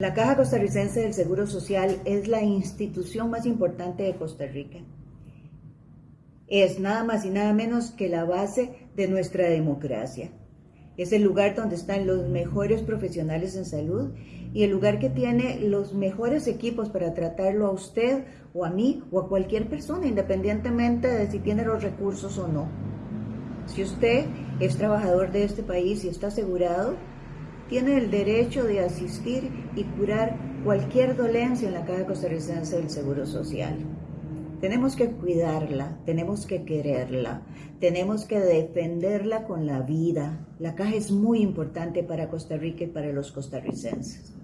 La Caja Costarricense del Seguro Social es la institución más importante de Costa Rica. Es nada más y nada menos que la base de nuestra democracia. Es el lugar donde están los mejores profesionales en salud y el lugar que tiene los mejores equipos para tratarlo a usted o a mí o a cualquier persona, independientemente de si tiene los recursos o no. Si usted es trabajador de este país y está asegurado, tiene el derecho de asistir y curar cualquier dolencia en la Caja Costarricense del Seguro Social. Tenemos que cuidarla, tenemos que quererla, tenemos que defenderla con la vida. La caja es muy importante para Costa Rica y para los costarricenses.